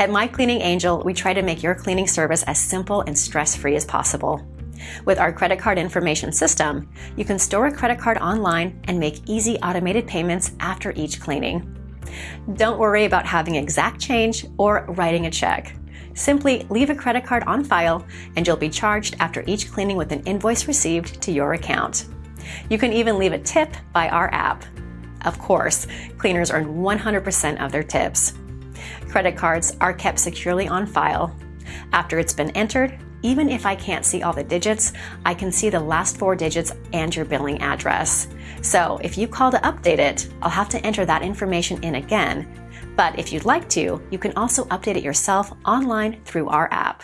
At My Cleaning Angel, we try to make your cleaning service as simple and stress-free as possible. With our credit card information system, you can store a credit card online and make easy automated payments after each cleaning. Don't worry about having exact change or writing a check. Simply leave a credit card on file and you'll be charged after each cleaning with an invoice received to your account. You can even leave a tip by our app. Of course, cleaners earn 100% of their tips. Credit cards are kept securely on file. After it's been entered, even if I can't see all the digits, I can see the last four digits and your billing address. So if you call to update it, I'll have to enter that information in again. But if you'd like to, you can also update it yourself online through our app.